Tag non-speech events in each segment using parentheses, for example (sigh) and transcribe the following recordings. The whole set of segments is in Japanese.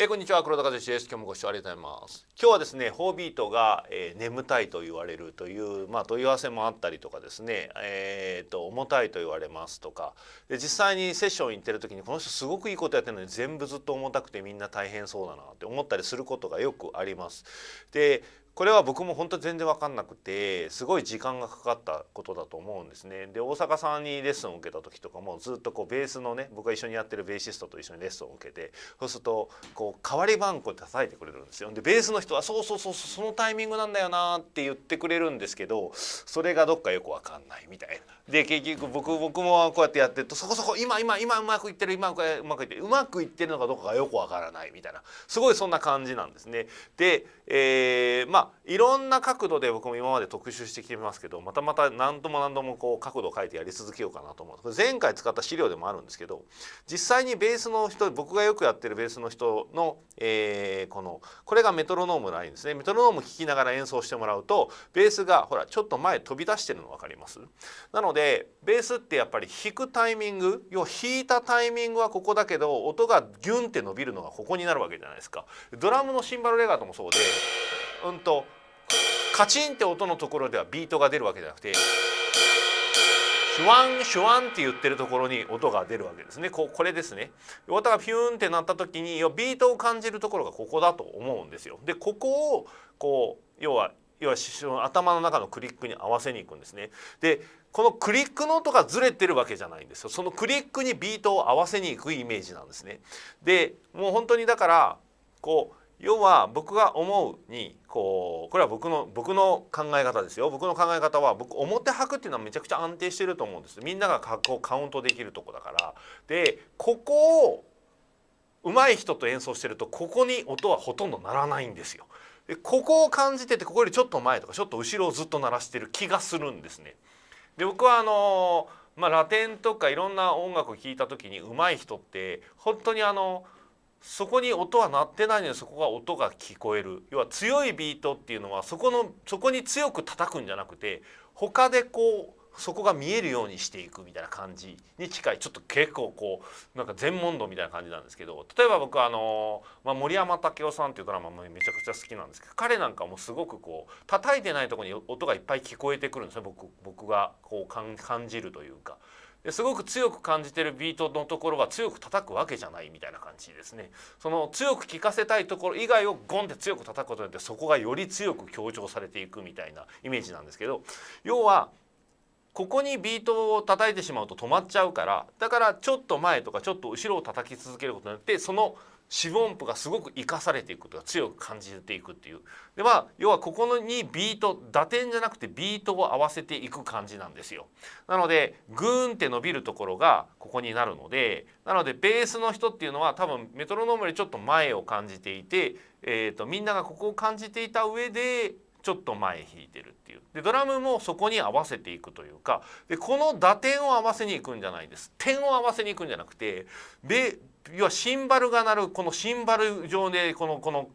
えー、こんにちは黒田和志です。今日もご視聴ありがとうございます。今日はですねホービートが、えー、眠たいと言われるというまあ問い合わせもあったりとかですねえー、と重たいと言われますとか。で実際にセッション行ってる時にこの人すごくいいことやってるのに全部ずっと重たくてみんな大変そうだなって思ったりすることがよくあります。でこれは僕も本当全然分かんなくてすごい時間がかかったことだと思うんですね。で大阪さんにレッスンを受けた時とかもずっとこうベースのね僕が一緒にやってるベーシストと一緒にレッスンを受けてそうするとこう代わり番号で叩いてくれるんですよ。でベースの人は「そうそうそうそのタイミングなんだよな」って言ってくれるんですけどそれがどっかよく分かんないみたいな。で結局僕僕もこうやってやってるとそこそこ今今今うまくいってる今うまくいってるうまくいってるのかどうかがよく分からないみたいなすごいそんな感じなんですね。で、えー、まあいろんな角度で僕も今まで特集してきてますけどまたまた何度も何度もこう角度を変えてやり続けようかなと思う。これ前回使った資料でもあるんですけど実際にベースの人僕がよくやってるベースの人の、えー、このこれがメトロノームラインですね。メトロノーム聴きながら演奏してもらうとベースがほらちょっと前飛び出してるの分かります？なのでベースってやっぱり弾くタイミング要は弾いたタイミングはここだけど音がギュンって伸びるのがここになるわけじゃないですか。ドラムのシンバルレガートもそうでうんとカチンって音のところではビートが出るわけじゃなくてシュワンシュワンって言ってるところに音が出るわけですね。ここれですね。音がピューンってなった時にビートを感じるところがここだと思うんですよ。でここをこう要は要は頭の中のクリックに合わせにいくんですね。でこのクリックの音がずれてるわけじゃないんですよ。そのクリックにビートを合わせにいくイメージなんですね。でもう本当にだからこう要は僕が思うにこうこれは僕の僕の考え方ですよ僕の考え方は僕表拍っていうのはめちゃくちゃ安定してると思うんですみんながこうカウントできるとこだからでここを上手い人と演奏してるとここに音はほとんど鳴らないんですよ。でここを感じててここよりちょっと前とかちょっと後ろをずっと鳴らしてる気がするんですね。で僕はあのまあ、ラテンとかいろんな音楽を聴いた時に上手い人って本当にあのそこに音は鳴ってないのにそこが音が聞こえる。要は強いビートっていうのはそこのそこに強く叩くんじゃなくて他でこうそこが見えるようにしていくみたいな感じに近い。ちょっと結構こうなんか全問答みたいな感じなんですけど例えば僕はあの、まあ、森山武雄さんっていうドラマもめちゃくちゃ好きなんですけど彼なんかもすごくこう叩いてないとこに音がいっぱい聞こえてくるんですね。僕僕がこう感じるというか。ですごく強く感じてるビートのところは強く叩くわけじゃないみたいな感じですね。その強く聴かせたいところ以外をゴンって強く叩くことによってそこがより強く強調されていくみたいなイメージなんですけど要はここにビートを叩いてしまうと止まっちゃうからだからちょっと前とかちょっと後ろを叩き続けることによってその四分音符がすごく生かされていくことが強く感じていくっていう。でまあ要はここのにビート打点じゃなくてビートを合わせていく感じなんですよ。なのでグーンって伸びるところがここになるのでなのでベースの人っていうのは多分メトロノームよりちょっと前を感じていて、えーと、みんながここを感じていた上でちょっと前弾いてるっていう。でドラムもそこに合わせていくというかでこの打点を合わせにいくんじゃないです。点を合わせにいくんじゃなくてで要はシンバルが鳴るこのシンバル上でこのこの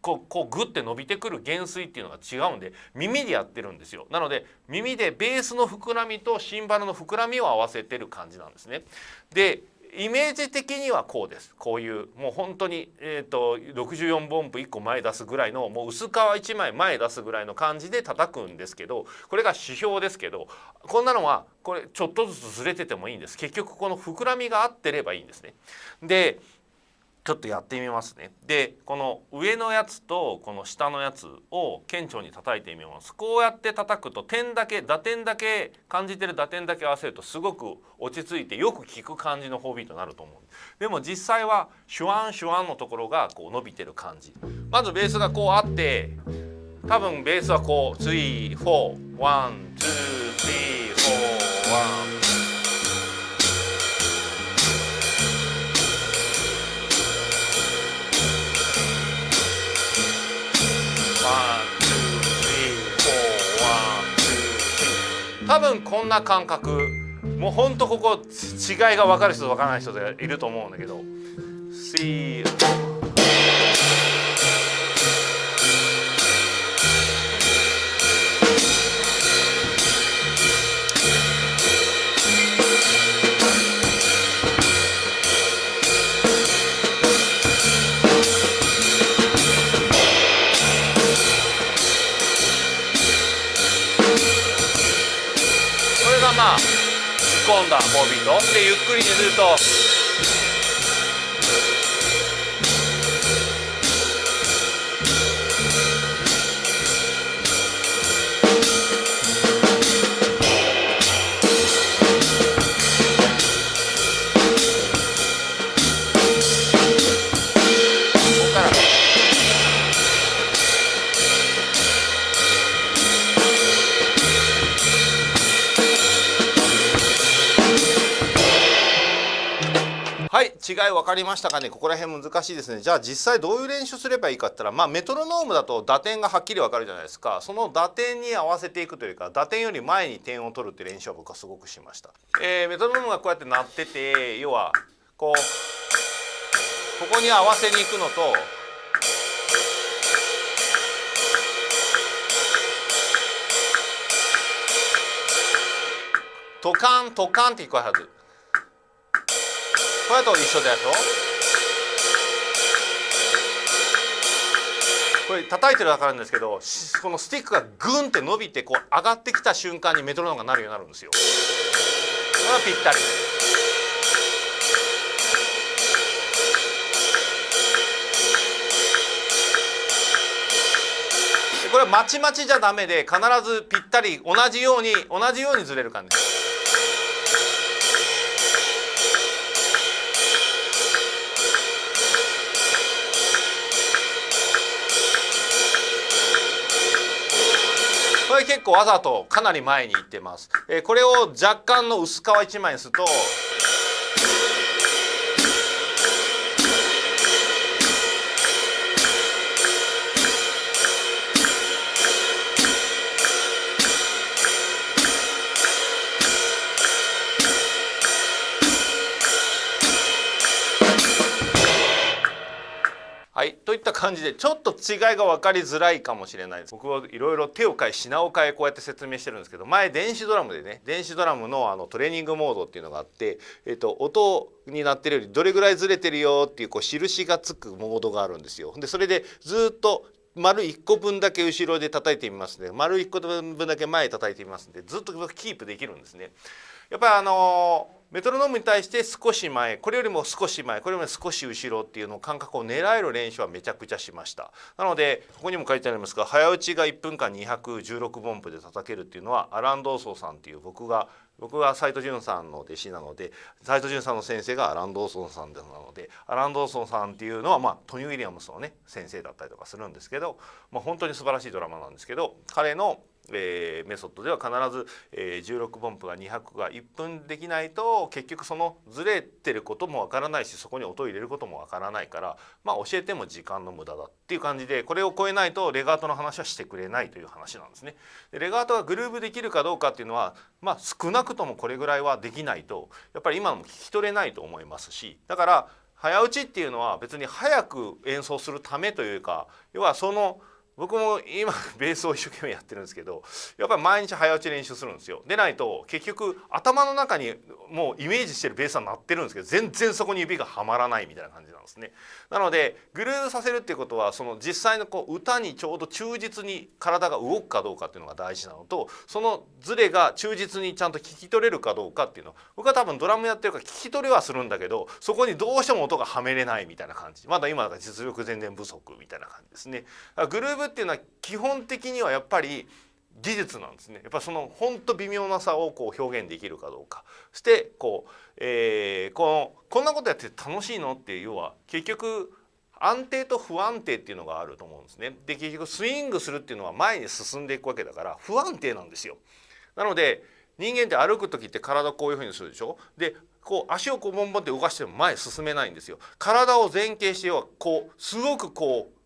こうこうグッて伸びてくる減衰っていうのが違うんで耳でやってるんですよ。なので耳でベースの膨らみとシンバルの膨らみを合わせてる感じなんですね。でイメージ的にはこうですこういうもう本当にえっ、ー、と64分音符1個前出すぐらいのもう薄皮1枚前出すぐらいの感じで叩くんですけどこれが指標ですけどこんなのはこれちょっとずつずれててもいいんです結局この膨らみが合ってればいいんですね。でちょっとやってみますね。でこの上のやつとこの下のやつを顕著に叩いてみます。こうやって叩くと点だけ打点だけ感じてる打点だけ合わせるとすごく落ち着いてよく効く感じの4ビートになると思う。でも実際はシュワンシュワンのところがこう伸びてる感じ。まずベースがこうあって多分ベースはこう3多分こんな感覚。もうほんとここ違いが分かる人と分からない人でいると思うんだけど。ま突っ込んだボビートでゆっくりにすると違い分かりましたかね？ここら辺難しいですね。じゃあ実際どういう練習すればいいかって言ったらまあメトロノームだと打点がはっきり分かるじゃないですか。その打点に合わせていくというか打点より前に点を取るって練習は僕はすごくしました、えー、メトロノームがこうやって鳴ってて要はこうここに合わせに行くのとトカントカンって聞こえるはず。これと一緒だよこれ叩いてるだからなんですけどこのスティックがグンって伸びてこう上がってきた瞬間にメトロノームがなるようになるんですよ。これはぴったり。これはまちまちじゃダメで必ずぴったり同じように同じようにずれる感じです。れ結構わざとかなり前に行ってます。えー、これを若干の薄皮1枚にするとはい、といった感じでちょっと違いが分かりづらいかもしれないです僕はいろいろ手を変え品を変えこうやって説明してるんですけど前電子ドラムでね電子ドラムのあのトレーニングモードっていうのがあって、えっと、音になってるよりどれぐらいずれてるよっていうこう印がつくモードがあるんですよ。でそれでずっと丸1個分だけ後ろで叩いてみますので丸1個分だけ前叩いてみますんでずっとキープできるんですね。やっぱりあのメトロノームに対して少し前これよりも少し前これよりも少し後ろっていうの感覚を狙える練習はめちゃくちゃしました。なのでここにも書いてありますが早打ちが1分間216分布で叩けるっていうのはアラン・ドーソーさんっていう僕が僕は斉藤潤さんの弟子なので斉藤潤さんの先生がアラン・ドーソンさんなのでアラン・ドーソンさんっていうのは、まあ、トニー・ウィリアムスのね先生だったりとかするんですけど、まあ、本当に素晴らしいドラマなんですけど彼のえー、メソッドでは必ず、えー、16分布が200が1分できないと結局そのずれてることもわからないしそこに音を入れることもわからないからまあ教えても時間の無駄だっていう感じでこれを超えないとレガートの話はしてくれないという話なんですね。でレガートがグルーブできるかどうかっていうのはまあ少なくともこれぐらいはできないとやっぱり今のも聞き取れないと思いますしだから早打ちっていうのは別に早く演奏するためというか要はその僕も今 (laughs) ベースを一生懸命やってるんですけどやっぱり毎日早打ち練習するんですよ。でないと結局頭の中にもうイメージしてるベースは鳴ってるんですけど全然そこに指がはまらないみたいな感じなんですね。なのでグルーヴさせるっていうことはその実際のこう歌にちょうど忠実に体が動くかどうかっていうのが大事なのとそのズレが忠実にちゃんと聞き取れるかどうかっていうの。僕は多分ドラムやってるから聞き取れはするんだけどそこにどうしても音がはめれないみたいな感じ。まだ今だから実力全然不足みたいな感じですね。グルーヴっていうのは基本的にはやっぱり技術なんですねやっぱそのほんと微妙な差をこう表現できるかどうかそしてこう、えー、このこんなことやって楽しいのっていう要は結局安定と不安定っていうのがあると思うんですね。で結局スイングするっていうのは前に進んでいくわけだから不安定なんですよ。なので人間って歩く時って体こういうふうにするでしょ？でこう足をこうボンボンって動かしても前進めないんですよ。体を前傾してはこうすごくこう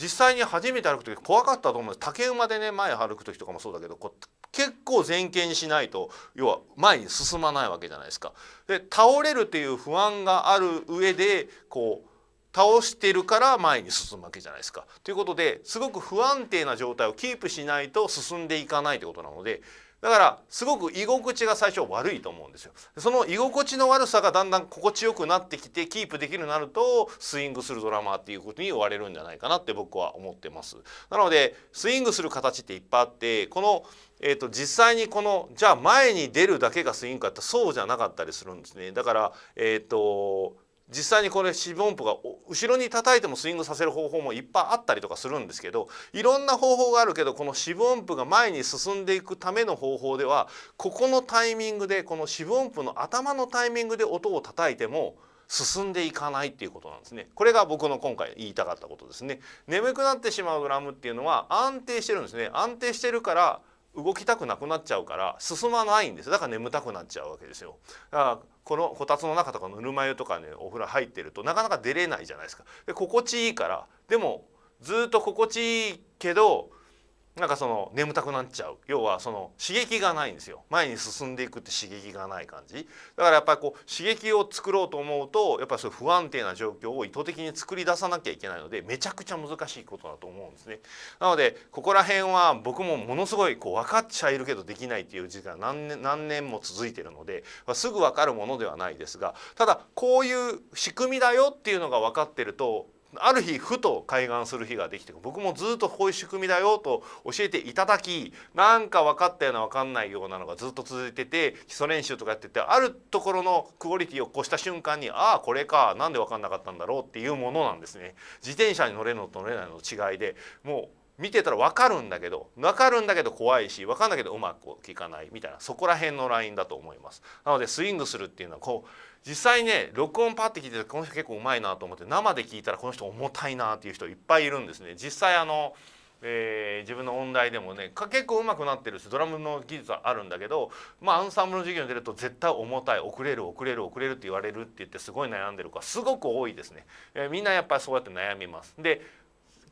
実際に初めて歩く時怖かったと思うんです竹馬でね前歩く時とかもそうだけどこう結構前傾にしないと要は前に進まないわけじゃないですか。で倒れるっていう不安がある上でこう倒してるから前に進むわけじゃないですか。ということですごく不安定な状態をキープしないと進んでいかないということなのでだからすごく居心地が最初悪いと思うんですよ。その居心地の悪さがだんだん心地よくなってきてキープできるようになるとスイングするドラマーっていうことに言われるんじゃないかなって僕は思ってます。なのでスイングする形っていっぱいあってこのえーと、実際にこのじゃあ前に出るだけがスイングかってそうじゃなかったりするんですね。だからえっ、ー、と実際にこれ四分音符が後ろに叩いてもスイングさせる方法もいっぱいあったりとかするんですけどいろんな方法があるけどこの四分音符が前に進んでいくための方法ではここのタイミングでこの四分音符の頭のタイミングで音を叩いても進んでいかないっていうことなんですね。これが僕の今回言いたかったことですね。眠くなってしまうグラムっていうのは安定してるんですね。安定してるから動きたくなくなっちゃうから進まないんですだから眠たくなっちゃうわけですよ。だからこのこたつの中とかぬるま湯とかねお風呂入ってるとなかなか出れないじゃないですか。で心地いいから。でもずっと心地いいけどなんかその眠たくなっちゃう。要はその刺激がないんですよ。前に進んでいくって刺激がない感じ。だからやっぱりこう刺激を作ろうと思うとやっぱりそういう不安定な状況を意図的に作り出さなきゃいけないのでめちゃくちゃ難しいことだと思うんですね。なのでここら辺は僕もものすごいこう分かっちゃいるけどできないっていう時間何年何年も続いてるのですぐ分かるものではないですがただこういう仕組みだよっていうのが分かってるとある日ふと開眼する日ができて僕もずっとこういう仕組みだよと教えていただきなんか分かったような分かんないようなのがずっと続いてて基礎練習とかやっててあるところのクオリティを越した瞬間にああこれか何で分かんなかったんだろうっていうものなんですね。自転車に乗れるのと乗れないのの違いでもう見てたら分かるんだけど分かるんだけど怖いし分かんないけどうまくいかないみたいなそこら辺のラインだと思います。なのでスイングするっていうのはこう実際ね録音パッて聞いてこの人結構うまいなと思って生で聞いたらこの人重たいなっていう人いっぱいいるんですね。実際あのえー、自分の音大でもね結構上手くなってるしドラムの技術はあるんだけどまあアンサンブルの授業に出ると絶対重たい遅れる遅れる遅れるって言われるって言ってすごい悩んでる子はすごく多いですね、えー、みんなやっぱりそうやって悩みますで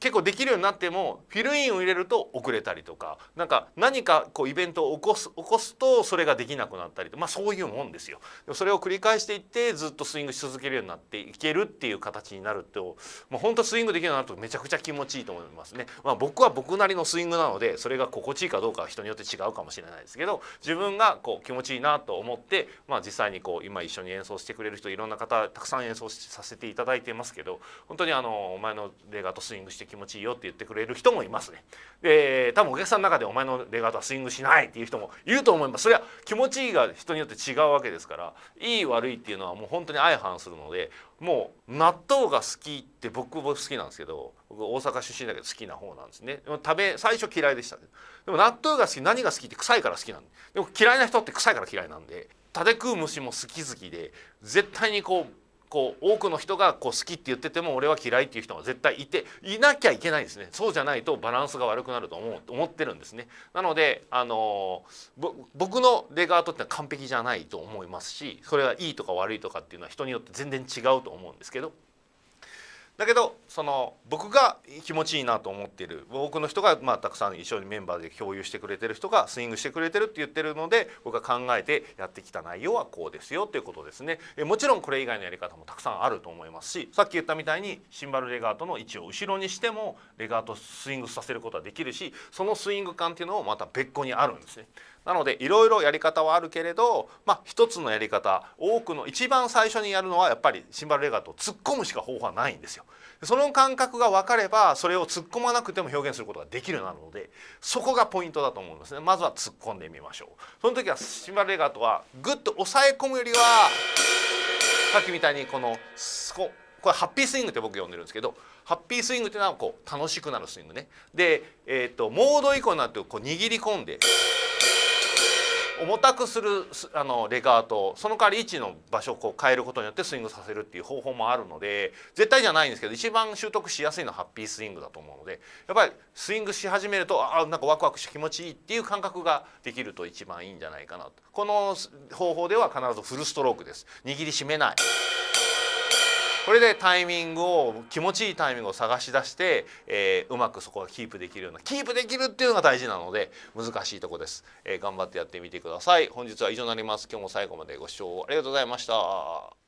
結構できるようになってもフィルインを入れると遅れたりとかなんか何かこうイベントを起こす起こすとそれができなくなったりとまあそういうもんですよ。それを繰り返していってずっとスイングし続けるようになっていけるっていう形になるともう本当スイングできるようになるとめちゃくちゃ気持ちいいと思いますね。まあ、僕は僕なりのスイングなのでそれが心地いいかどうかは人によって違うかもしれないですけど自分がこう気持ちいいなと思って、まあ、実際にこう今一緒に演奏してくれる人いろんな方たくさん演奏させていただいてますけど本当にあのお前のレガートスイングして気持ちいいよって言ってくれる人もいますね。で多分お客さんの中でお前のレガートはスイングしないっていう人もいると思います。それは気持ちいいが人によって違うわけですからいい悪いっていうのはもう本当に相反するのでもう納豆が好きって僕も好きなんですけど僕大阪出身だけど好きな方なんですね。でも食べ最初嫌いでしたでも納豆が好き何が好きって臭いから好きなんで。でも嫌いな人って臭いから嫌いなんで食べ食う虫も好き好きで絶対にこうこう多くの人がこう好きって言ってても俺は嫌いっていう人が絶対いていなきゃいけないですね。そうじゃないとバランスが悪くなると思う思ってるんですね。なのであの僕のレガートってのは完璧じゃないと思いますしそれはいいとか悪いとかっていうのは人によって全然違うと思うんですけどだけどその僕が気持ちいいなと思っている。多くの人がまあたくさん一緒にメンバーで共有してくれてる人がスイングしてくれてるって言ってるので僕が考えてやってきた内容はこうですよということですね。えもちろんこれ以外のやり方もたくさんあると思いますしさっき言ったみたいにシンバルレガートの位置を後ろにしてもレガートスイングさせることはできるしそのスイング感っていうのもまた別個にあるんですね。なのでいろいろやり方はあるけれど、まあ、一つのやり方多くの一番最初にやるのはやっぱりシンバルレガートを突っ込むしか方法はないんですよ。その感覚が分かればそれを突っ込まなくても表現することができるようになるのでそこがポイントだと思うんですね。まずは突っ込んでみましょう。その時はシンバルレガートはグッと押さえ込むよりはさっきみたいにこのここれハッピースイングって僕呼んでるんですけどハッピースイングっていうのはこう楽しくなるスイングね。で、えーと、モード以降になってこう握り込んで重たくするあのレガートその代わり位置の場所をこう変えることによってスイングさせるっていう方法もあるので絶対じゃないんですけど一番習得しやすいのはハッピースイングだと思うのでやっぱりスイングし始めるとあなんかワクワクして気持ちいいっていう感覚ができると一番いいんじゃないかなとこの方法では必ずフルストロークです握りしめない。これでタイミングを気持ちいいタイミングを探し出して、えー、うまくそこがキープできるようなキープできるっていうのが大事なので難しいとこです、えー、頑張ってやってみてください。本日は以上になります。今日も最後までご視聴ありがとうございました。